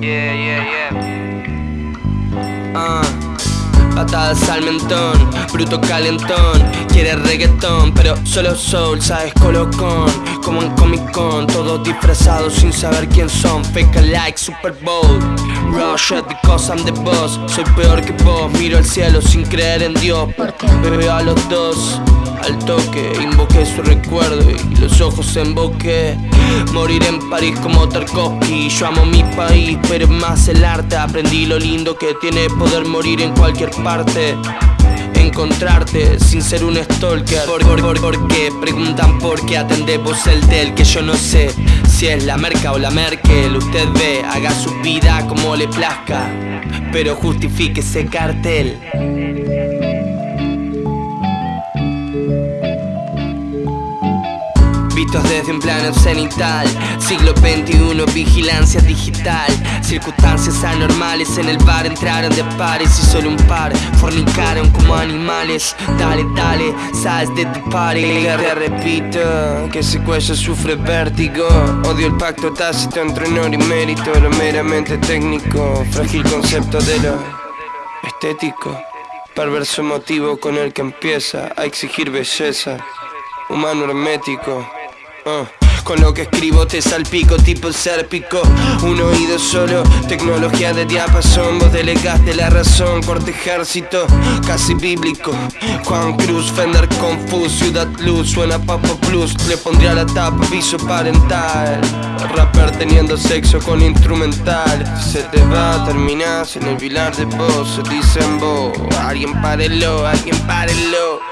Yeah, yeah, yeah. Uh. Patadas al mentón, bruto calentón. Quiere reggaetón, pero solo soul, sabes colocón. Como en Comic Con, todos disfrazados sin saber quién son. Fake a like, Super Bowl. Rush it because I'm the boss Soy peor que vos, miro al cielo sin creer en Dios. Veo a los dos al toque. Invoqué su recuerdo y los ojos emboqué Morir en París como Tarkovsky. Yo amo mi país, pero más el arte. Aprendí lo lindo que tiene poder morir en cualquier parte. Encontrarte sin ser un stalker. ¿Por, por, por, qué? Preguntan por qué atendemos el del que yo no sé Si es la merca o la Merkel Usted ve, haga su vida como le plazca Pero justifique ese cartel Vistos desde un plano cenital. Siglo XXI, vigilancia digital. Circunstancias anormales En el bar entraron de pares Y solo un par fornicaron como animales. Dale, dale, sabes de tu party Te repito que ese cuello sufre vértigo. Odio el pacto tácito entre honor y mérito. Lo meramente técnico Frágil concepto de lo estético. Perverso motivo con el que empieza a exigir belleza Humano hermético. Uh, con lo que escribo te salpico tipo sérpico. Un oído solo, tecnología de diapasón. Vos delegaste la razón, corte ejército Casi bíblico. Juan Cruz, Fender Confus, Ciudad Luz Suena Papo Plus, le pondría la tapa, aviso parental. Rapper teniendo sexo con instrumental. Se te va, terminás en el pilar de voz Se dicen vos, alguien párelo, alguien párelo